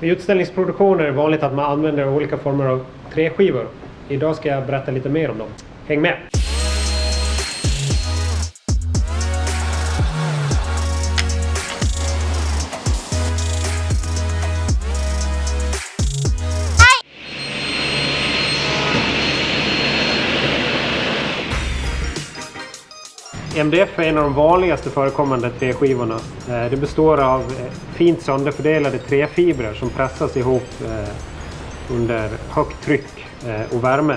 Vid utställningsproduktioner är det vanligt att man använder olika former av träskivor. Idag ska jag berätta lite mer om dem. Häng med! MDF är en av de vanligaste förekommande träskivorna. Eh, det består av eh, fint sönderfördelade träfibrer som pressas ihop eh, under högt tryck och värme.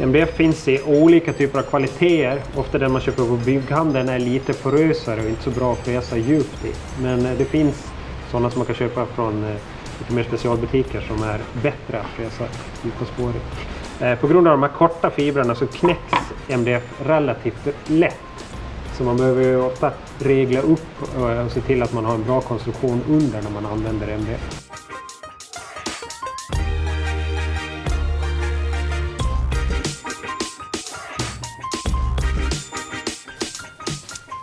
MDF finns i olika typer av kvaliteter. Ofta den man köper på bygghandeln är lite porösare och inte så bra att fräsa djupt i. Men det finns sådana som man kan köpa från lite mer specialbutiker som är bättre att fräsa djupa På grund av de här korta fibrerna så knäcks MDF relativt lätt. Så man behöver ju ofta regla upp eh, och se till att man har en bra konstruktion under när man använder MDF.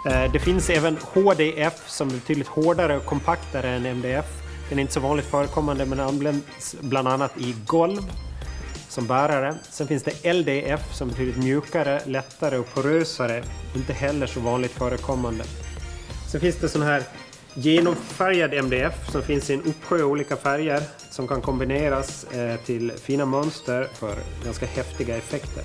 Eh, det finns även HDF som är betydligt hårdare och kompaktare än MDF. Den är inte så vanligt förekommande men används bland annat i golv som bärare. Sen finns det LDF som betyder betydligt mjukare, lättare och porösare. Inte heller så vanligt förekommande. Sen finns det sån här genomfärgad MDF som finns i en uppsjö olika färger som kan kombineras eh, till fina mönster för ganska häftiga effekter.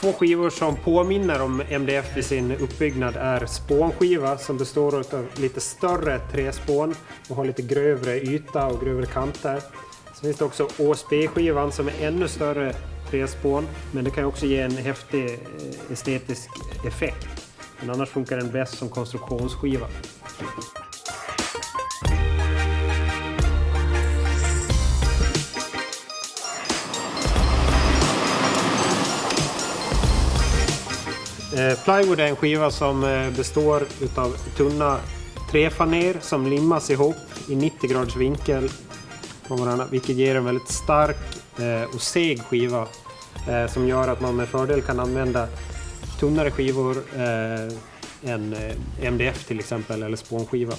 Två skivor som påminner om MDF i sin uppbyggnad är spånskiva som består av lite större träspån och har lite grövre yta och grövre kanter. Sen finns det också OSB-skivan som är ännu större träspån men det kan också ge en häftig eh, estetisk effekt. Men annars funkar den bäst som konstruktionsskiva. Eh, plywood är en skiva som eh, består av tunna träfaner som limmas ihop i 90 graders vinkel på varandra, vilket ger en väldigt stark eh, och seg skiva som gör att man med fördel kan använda tunnare skivor än MDF till exempel eller spånskiva.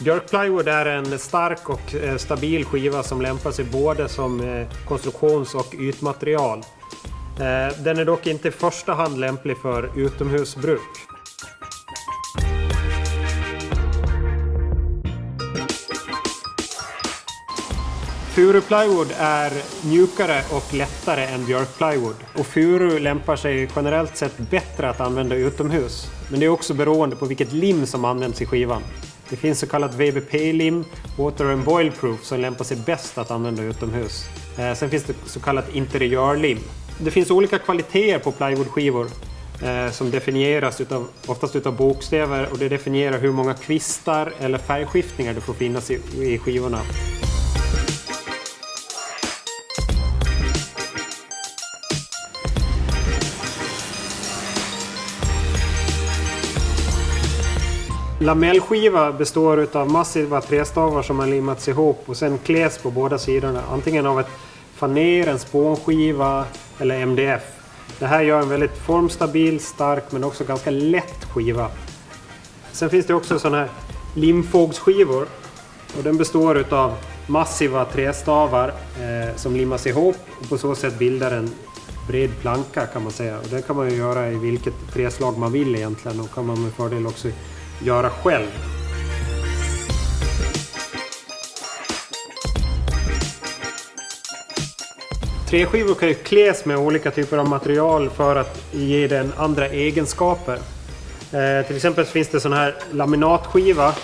Björkplywood är en stark och eh, stabil skiva som lämpar sig både som eh, konstruktions och ytmaterial. Eh, den är dock inte i första hand lämplig för utomhusbruk. Furuplywood är mjukare och lättare än björkplywood. Och furu lämpar sig generellt sett bättre att använda utomhus. Men det är också beroende på vilket lim som används i skivan. Det finns så kallat VBP-lim, Water and Boil Proof, som lämpar sig bäst att använda utomhus. Eh, sen finns det så kallat interiörlim. Det finns olika kvaliteter på plywoodskivor eh, som definieras utav, oftast utav bokstäver och det definierar hur många kvistar eller färgskiftningar det får finnas i, i skivorna. Lamellskiva består av massiva trästavar som har limmats ihop och sen kläs på båda sidorna. Antingen av ett faner, en spånskiva eller MDF. Det här gör en väldigt formstabil, stark men också ganska lätt skiva. Sen finns det också sådana här limfågsskivor. Och den består av massiva trästavar eh, som limmas ihop och på så sätt bildar en bred planka kan man säga. Och det kan man ju göra i vilket träslag man vill egentligen och kan man med fördel också göra själv. Träskivor kan ju kläs med olika typer av material för att ge den andra egenskaper. Eh, till exempel finns det sån här laminatskiva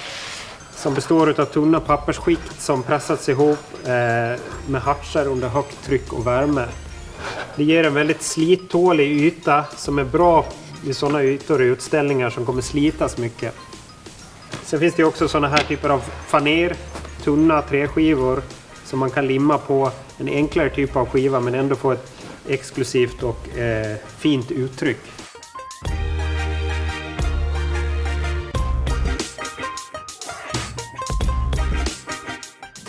som består av tunna pappersskikt som pressats ihop eh, med hartsar under högt tryck och värme. Det ger en väldigt slittålig yta som är bra vid sådana ytor i utställningar som kommer slitas mycket. Sen finns det också sådana här typer av faner, tunna träskivor som man kan limma på en enklare typ av skiva men ändå få ett exklusivt och eh, fint uttryck.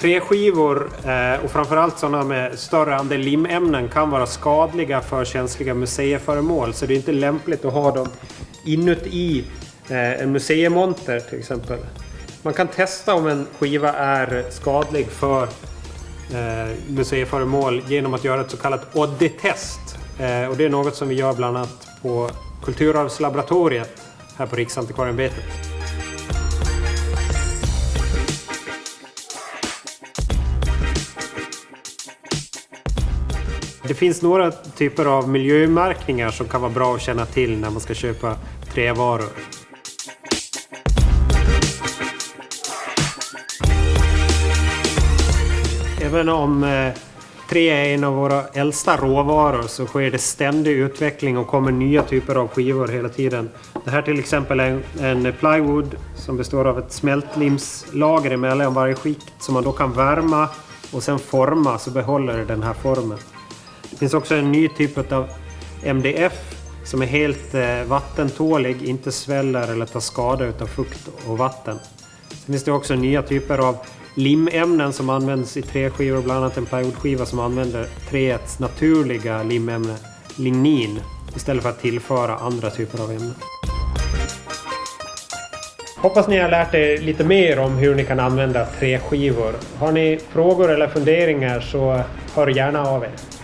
Träskivor eh, och framförallt sådana med större andel limämnen kan vara skadliga för känsliga museiföremål. Så det är inte lämpligt att ha dem inuti eh, en museimonter till exempel. Man kan testa om en skiva är skadlig för eh, museiföremål genom att göra ett så kallat ODDI-test. Eh, och det är något som vi gör bland annat på Kulturarvslaboratoriet här på Riksantikvarieämbetet. Det finns några typer av miljömärkningar som kan vara bra att känna till när man ska köpa trävaror. Även om eh, trä är en av våra äldsta råvaror så sker det ständig utveckling och kommer nya typer av skivor hela tiden. Det här till exempel är en plywood som består av ett smältlimslager emellan varje skikt som man då kan värma och sen forma så behåller det den här formen. Det finns också en ny typ av MDF som är helt eh, vattentålig, inte sväller eller tar skada av fukt och vatten. Sen finns det också nya typer av limämnen som används i träskivor, bland annat en plywoodskiva som använder träets naturliga limämne, lignin, istället för att tillföra andra typer av ämnen. Hoppas ni har lärt er lite mer om hur ni kan använda träskivor. Har ni frågor eller funderingar så hör gärna av er.